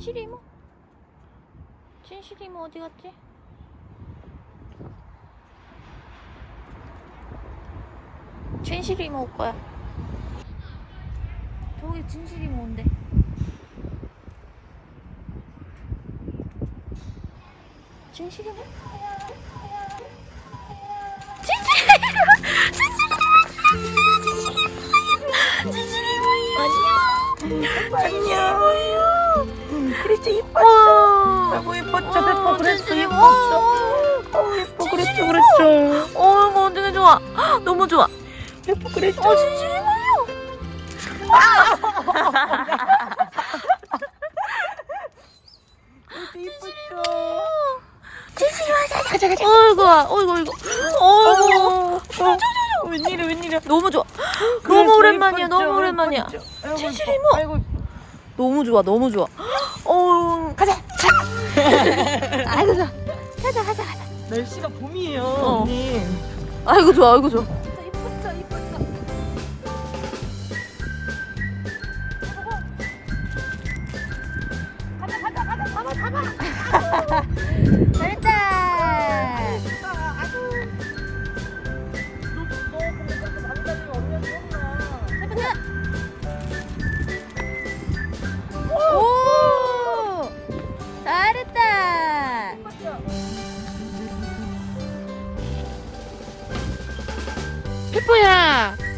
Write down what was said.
진실이 이모? 진실이 이모 어디 갔지? 진실이 이모 올 거야. 저기 진실이 이모 온대. 진실이 이모? 진실이 이모! 진실이 이모! 안녕! 안녕! 이뻤어. 와! 아이고 이뻤죠 페퍼 그랬어. 와! 어 예뻐 그랬죠 진실이 그랬죠. 어, 어떻게 좋아? 헉, 너무 좋아. 예뻐 그랬죠. 어, 진실이 뭐요? 이뻤죠. 진실이 와서 가자 가자. 어이구, 어이구, 어이구. 어이구. 어, 웬일이야 웬일이야. 너무 좋아. 너무 오랜만이야. 이뻤죠, 너무 오랜만이야. 이뻤죠. 진실이 이뻐. 뭐? 너무 좋아. 너무 좋아. 어, 가자. 아이고 좋아. 가자 가자 가자. 날씨가 봄이에요 어. 언니. 아이고 좋아. 아이고 좋아. 가자 가자 가자 잡아 잡아. 日呀、啊。